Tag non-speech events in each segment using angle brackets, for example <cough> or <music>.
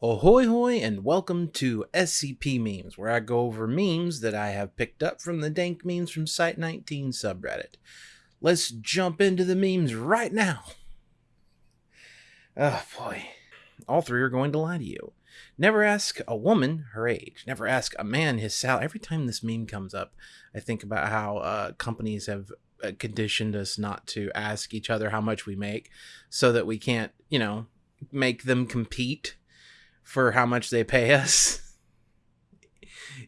Ahoy hoy and welcome to SCP Memes, where I go over memes that I have picked up from the Dank Memes from Site 19 subreddit. Let's jump into the memes right now. Oh boy. All three are going to lie to you. Never ask a woman her age. Never ask a man his salary. Every time this meme comes up, I think about how uh, companies have uh, conditioned us not to ask each other how much we make so that we can't, you know, make them compete for how much they pay <laughs> us.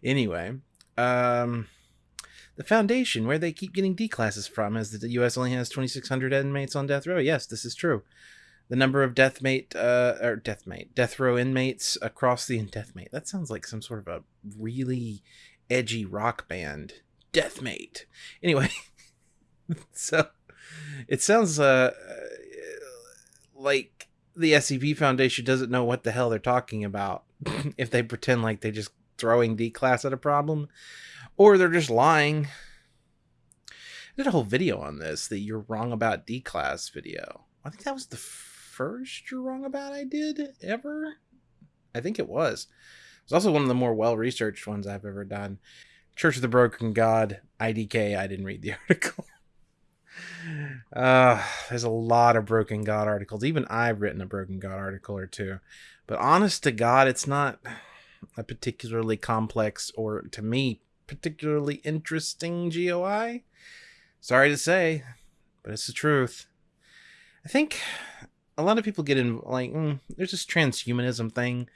anyway, um, the foundation where they keep getting D classes from is that the U.S. only has 2,600 inmates on death row. Yes, this is true. The number of deathmate uh, or deathmate death row inmates across the deathmate. That sounds like some sort of a really edgy rock band. Deathmate. Anyway, <laughs> so it sounds uh like the SCP Foundation doesn't know what the hell they're talking about <laughs> if they pretend like they're just throwing D class at a problem or they're just lying. I did a whole video on this, the You're Wrong About D class video. I think that was the first You're Wrong About I did ever. I think it was. It's also one of the more well researched ones I've ever done. Church of the Broken God, IDK. I didn't read the <laughs> article. Uh, there's a lot of Broken God articles. Even I've written a Broken God article or two. But honest to God, it's not a particularly complex or, to me, particularly interesting GOI. Sorry to say, but it's the truth. I think a lot of people get in, like, mm, there's this transhumanism thing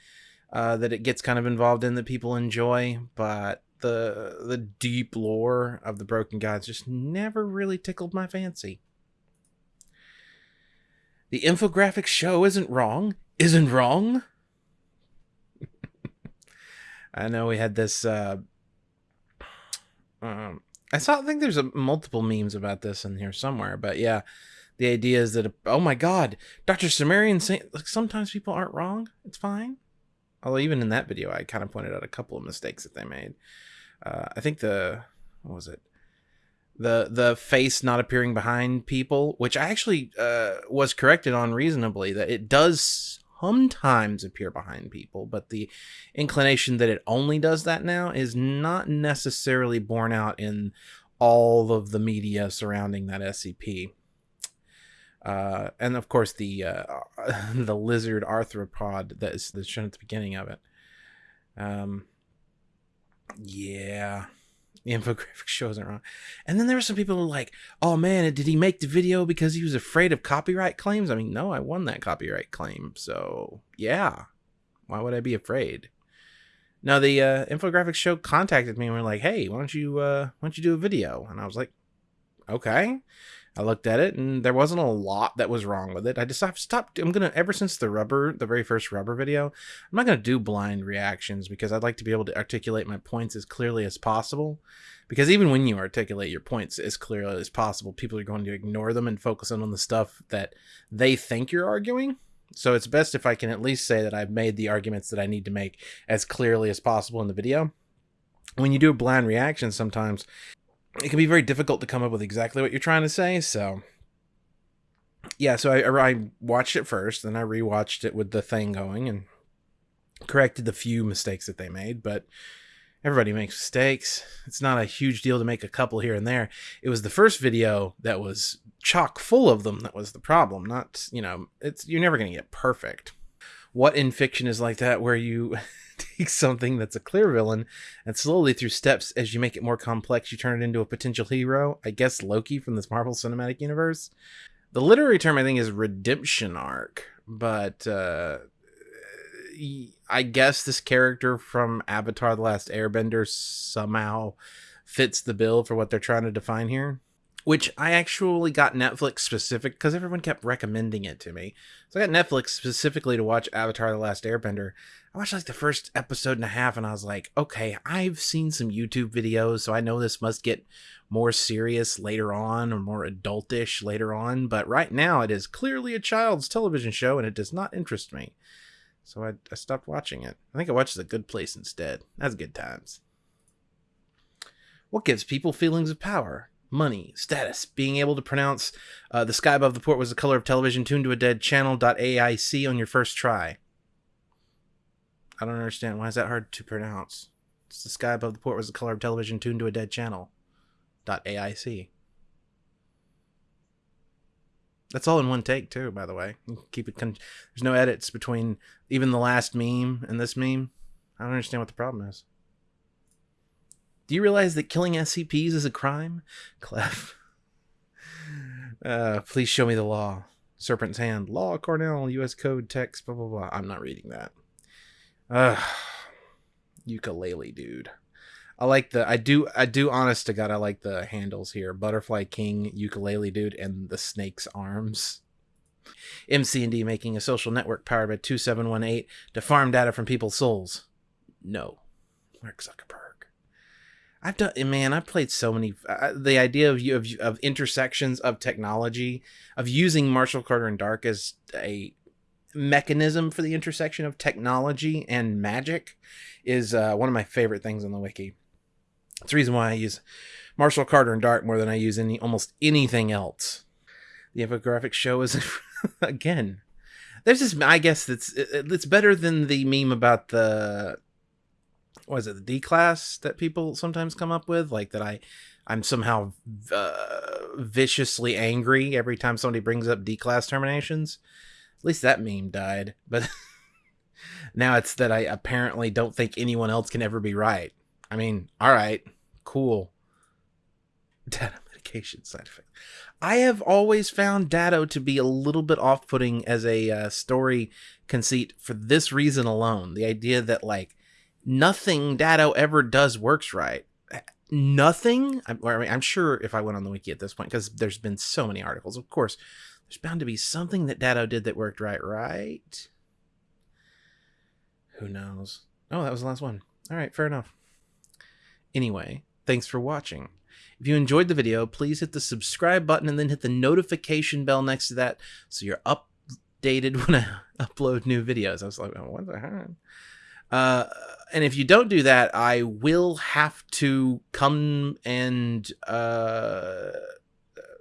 uh, that it gets kind of involved in that people enjoy, but the the deep lore of the broken gods just never really tickled my fancy. The infographic show isn't wrong. Isn't wrong. <laughs> I know we had this. Uh, um, I saw. I think there's a, multiple memes about this in here somewhere, but yeah, the idea is that oh my god, Doctor Sumerian saying like sometimes people aren't wrong. It's fine. Although even in that video, I kind of pointed out a couple of mistakes that they made uh, I think the what was it the the face not appearing behind people, which I actually uh, was corrected on reasonably that it does sometimes appear behind people, but the inclination that it only does that now is not necessarily borne out in all of the media surrounding that SCP. Uh, and of course the uh, <laughs> the lizard arthropod that is that's shown at the beginning of it. Um, yeah. The infographic <laughs> shows it wrong. And then there were some people who were like, oh man, did he make the video because he was afraid of copyright claims? I mean, no, I won that copyright claim. So, yeah. Why would I be afraid? Now the uh, infographics show contacted me and were like, hey, why don't you uh, why don't you do a video? And I was like, okay. I looked at it and there wasn't a lot that was wrong with it. I decided stopped. I'm gonna ever since the rubber, the very first rubber video, I'm not gonna do blind reactions because I'd like to be able to articulate my points as clearly as possible. Because even when you articulate your points as clearly as possible, people are going to ignore them and focus on the stuff that they think you're arguing. So it's best if I can at least say that I've made the arguments that I need to make as clearly as possible in the video. When you do a blind reaction, sometimes it can be very difficult to come up with exactly what you're trying to say. So, yeah, so I, I watched it first, then I rewatched it with the thing going and corrected the few mistakes that they made. But everybody makes mistakes. It's not a huge deal to make a couple here and there. It was the first video that was chock full of them that was the problem. Not, you know, it's you're never going to get perfect. What in fiction is like that where you <laughs> take something that's a clear villain and slowly through steps as you make it more complex you turn it into a potential hero? I guess loki from this marvel cinematic universe? The literary term i think is redemption arc but uh i guess this character from avatar the last airbender somehow fits the bill for what they're trying to define here which I actually got Netflix specific because everyone kept recommending it to me. So I got Netflix specifically to watch Avatar The Last Airbender. I watched like the first episode and a half and I was like, okay, I've seen some YouTube videos, so I know this must get more serious later on or more adultish later on. But right now it is clearly a child's television show and it does not interest me. So I, I stopped watching it. I think I watched The Good Place instead. That's good times. What gives people feelings of power? Money, status, being able to pronounce uh, the sky above the port was the color of television tuned to a dead channel .aic on your first try. I don't understand. Why is that hard to pronounce? It's the sky above the port was the color of television tuned to a dead channel. AIC. That's all in one take too, by the way. keep it. Con- There's no edits between even the last meme and this meme. I don't understand what the problem is. Do you realize that killing SCPs is a crime? Clef. Uh, please show me the law. Serpent's Hand. Law, Cornell, U.S. Code, text, blah, blah, blah. I'm not reading that. Ugh. Ukulele, dude. I like the I do I do honest to God I like the handles here. Butterfly King, ukulele dude, and the snake's arms. MC&D making a social network powered by 2718 to farm data from people's souls. No. Mark Zuckerberg. I've done man, I've played so many uh, the idea of of, of intersections of technology, of using Marshall Carter and Dark as a mechanism for the intersection of technology and magic is uh, one of my favorite things on the wiki. It's the reason why I use Marshall Carter and Dark more than I use any almost anything else. The infographic show is <laughs> again. There's this. I guess it's it's better than the meme about the was it the D class that people sometimes come up with, like that I I'm somehow uh, viciously angry every time somebody brings up D class terminations. At least that meme died, but <laughs> now it's that I apparently don't think anyone else can ever be right. I mean, all right, cool. <laughs> Data medication side effect. I have always found Datto to be a little bit off putting as a uh, story conceit for this reason alone. The idea that, like, nothing Datto ever does works right. Nothing. I'm, I mean, I'm sure if I went on the wiki at this point, because there's been so many articles, of course, there's bound to be something that Datto did that worked right, right? Who knows? Oh, that was the last one. All right, fair enough. Anyway, thanks for watching. If you enjoyed the video, please hit the subscribe button and then hit the notification bell next to that so you're updated <laughs> when I upload new videos. I was like, oh, what the heck? Uh, and if you don't do that, I will have to come and uh,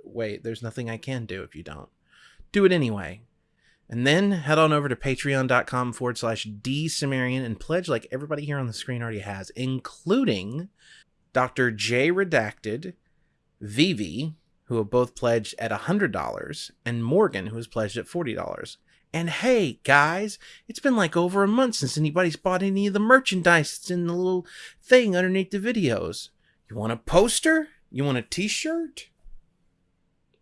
wait. There's nothing I can do if you don't do it anyway. And then head on over to patreon.com forward slash dsumerian and pledge like everybody here on the screen already has, including Dr. J Redacted, Vivi, who have both pledged at $100, and Morgan, who has pledged at $40. And hey, guys, it's been like over a month since anybody's bought any of the merchandise that's in the little thing underneath the videos. You want a poster? You want a t shirt?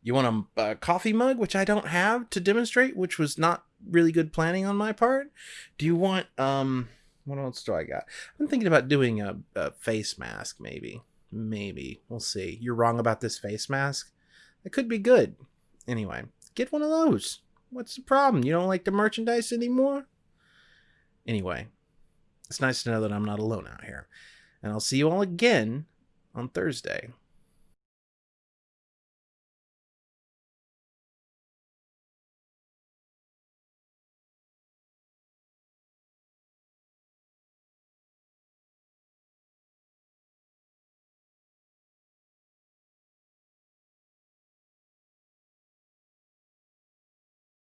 You want a, a, coffee mug, which I don't have to demonstrate, which was not really good planning on my part? Do you want, um, what else do I got? I'm thinking about doing a, a face mask, maybe. Maybe. We'll see. You're wrong about this face mask. It could be good. Anyway, get one of those. What's the problem? You don't like the merchandise anymore? Anyway, it's nice to know that I'm not alone out here. And I'll see you all again on Thursday.